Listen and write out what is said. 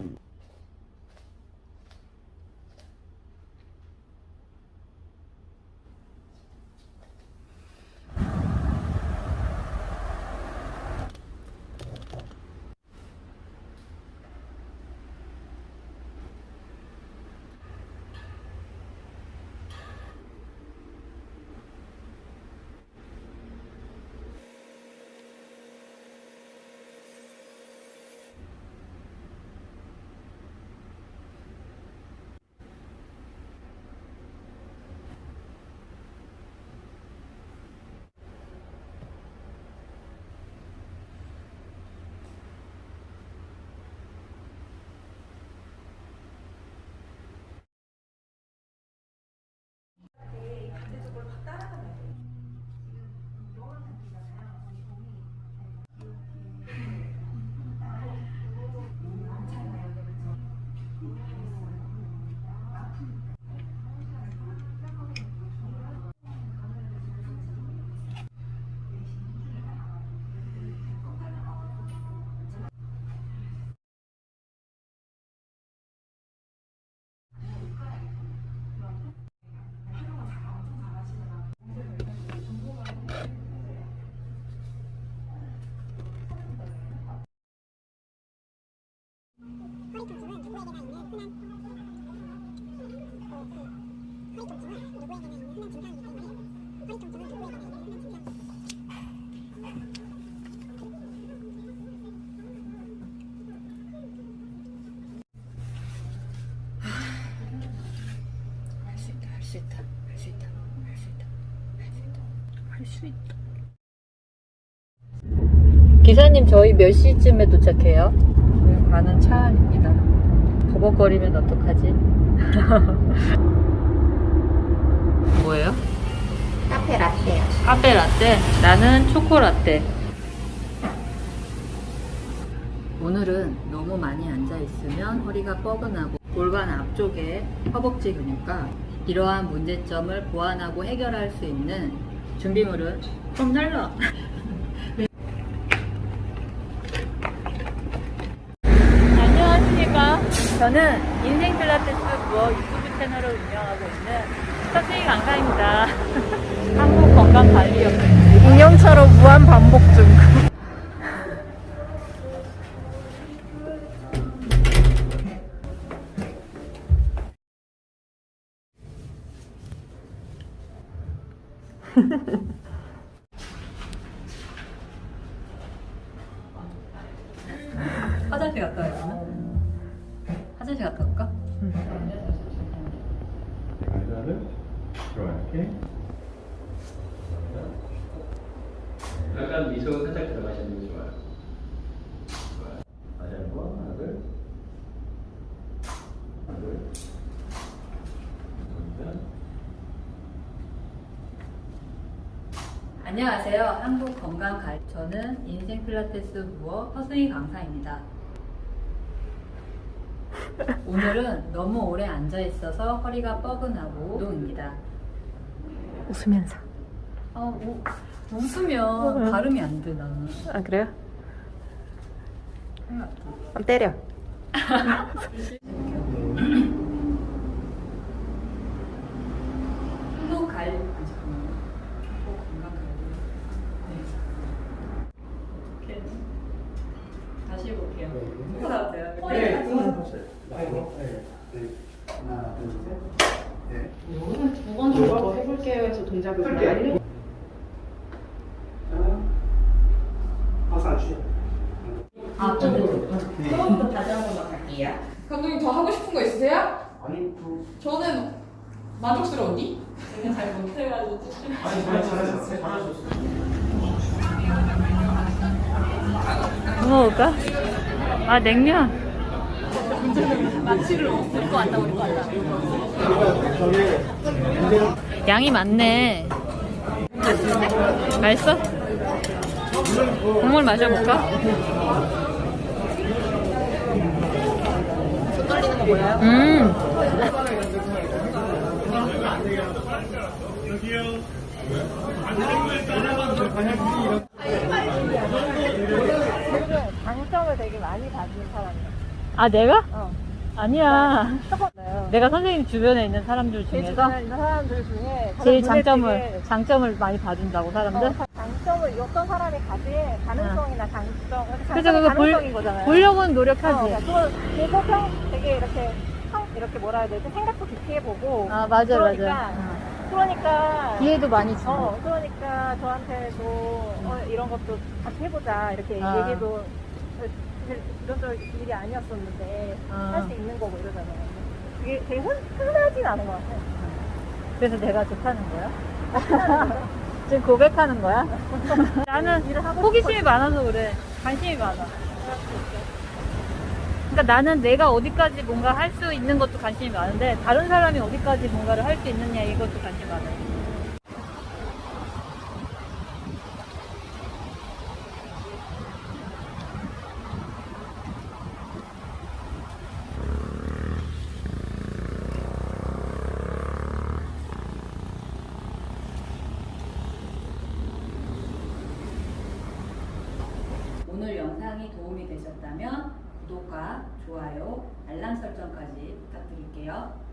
うん。 허리 통증은 누구에게나 있는 흔한 허리 통증은 누구에게나 있는 흔한 증상이기 때문에 통증은 누구에게나 있는 흔한 증상. 기사님, 저희 몇 시쯤에 도착해요? 지금 가는 차 안입니다. 버벅거리면 어떡하지? 뭐예요? 카페 라떼요 카페 라떼, 나는 초코 라떼. 오늘은 너무 많이 앉아 있으면 허리가 뻐근하고 골반 앞쪽에 허벅지 근육과 이러한 문제점을 보완하고 해결할 수 있는 준비물은 좀 날라. 안녕하십니까. 저는 인생 필라테스 부어 유튜브 채널을 운영하고 있는 서수희 강사입니다. 한국 건강관리협회. 인형처럼 무한 반복 중. 화장실 갔다 올까? 의자를 이렇게 약간 미소 살짝 들어가시는 게 좋아요. 좋아요. 다시 한번 하나 둘 하나 둘. 안녕하세요. 한국 건강 관 저는 인생 필라테스 부어 허승희 강사입니다. 오늘은 너무 오래 앉아 있어서 허리가 뻐근하고 운동입니다. 웃으면서. 아, 우, 웃으면 발음이 안 돼, 나는. 아, 그래요? 안 때려. 한국 갈, 아니, 잠깐만요. 한국 건강 관리. 네. 이렇게. 다시 해볼게요. 누구 나왔어요? 네, 아이고, 네, 네. 하나, 둘, 셋. 네. 두번 정도 더 해볼게요 해서 동작을 좀 알려 자, 박수 안 주죠? 아, 네. 처음부터 다시 한 번만 갈게요 감독님 더 하고 싶은 거 있으세요? 아니, 그, 저는 만족스러웠니? 제가 잘 못해가지고 아니, 잘, 잘하셨어요. 잘하셨어요. 뭐 먹을까? 아, 냉면. 양이 많네. 맛있어? 국물 마셔볼까? 보여요? 음. 장점을 되게 많이 가진 사람이에요. 아 내가? 어. 아니야. 네. 내가 선생님 주변에 있는 사람들 제 중에서 주변에 있는 사람들 중에 가장 제일 눈에 장점을 띄게 장점을 많이 봐준다고 사람들. 어, 장점을 어떤 사람이 가진 가능성이나 장점, 그래서 장점이 그거 볼, 가능성인 거잖아요. 보려고는 어, 노력하지. 그러니까 그거 평 되게 이렇게 평 이렇게 뭐라 해야 되지 생각도 깊이 해보고 아 맞아 그러니까, 맞아. 어. 그러니까 기회도 많이 주고. 어 그러니까 저한테도 어, 이런 것도 같이 해보자 이렇게 아. 얘기도 이런 저 일이 아니었었는데 아. 할수 있는 거고 이러잖아요. 그게 되게 흔, 흔하진 않은 것 같아요. 그래서 내가 좋다는 거야? 지금 고백하는 거야? 나는 호기심이 많아서 그래. 관심이 많아. 그러니까 나는 내가 어디까지 뭔가 할 수 있는 것도 관심이 많은데 다른 사람이 어디까지 뭔가를 할 수 있느냐 이것도 관심이 많아요. 오늘 영상이 도움이 되셨다면 부탁드릴게요.